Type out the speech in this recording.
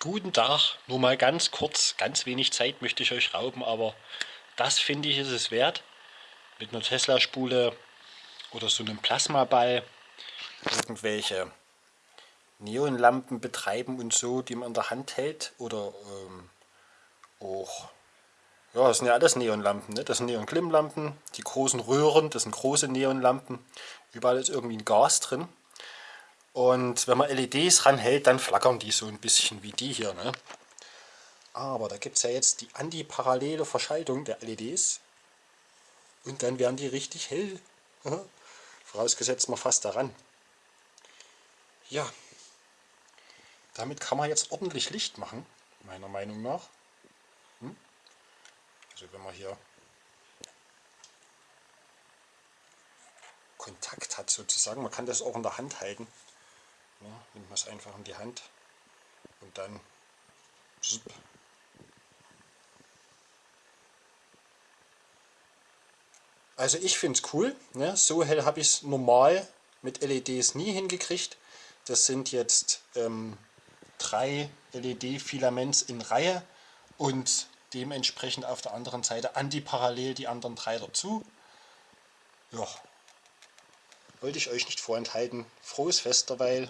Guten Tag, nur mal ganz kurz, ganz wenig Zeit möchte ich euch rauben, aber das finde ich ist es wert. Mit einer Tesla-Spule oder so einem Plasmaball irgendwelche Neonlampen betreiben und so, die man in der Hand hält. Oder ähm, auch, ja, das sind ja alles Neonlampen, ne? das sind Neon-Glimmlampen, die großen Röhren, das sind große Neonlampen. Überall ist irgendwie ein Gas drin. Und wenn man LEDs ranhält, dann flackern die so ein bisschen wie die hier. Ne? Aber da gibt es ja jetzt die antiparallele Verschaltung der LEDs. Und dann werden die richtig hell. Vorausgesetzt man fast daran. Ja, damit kann man jetzt ordentlich Licht machen, meiner Meinung nach. Hm? Also wenn man hier Kontakt hat sozusagen, man kann das auch in der Hand halten. Ja, nimmt man es einfach in die Hand und dann Also ich finde es cool. Ne? So hell habe ich es normal mit LEDs nie hingekriegt. Das sind jetzt ähm, drei LED-Filaments in Reihe und dementsprechend auf der anderen Seite antiparallel die anderen drei dazu. Ja, wollte ich euch nicht vorenthalten. Frohes Fest derweil.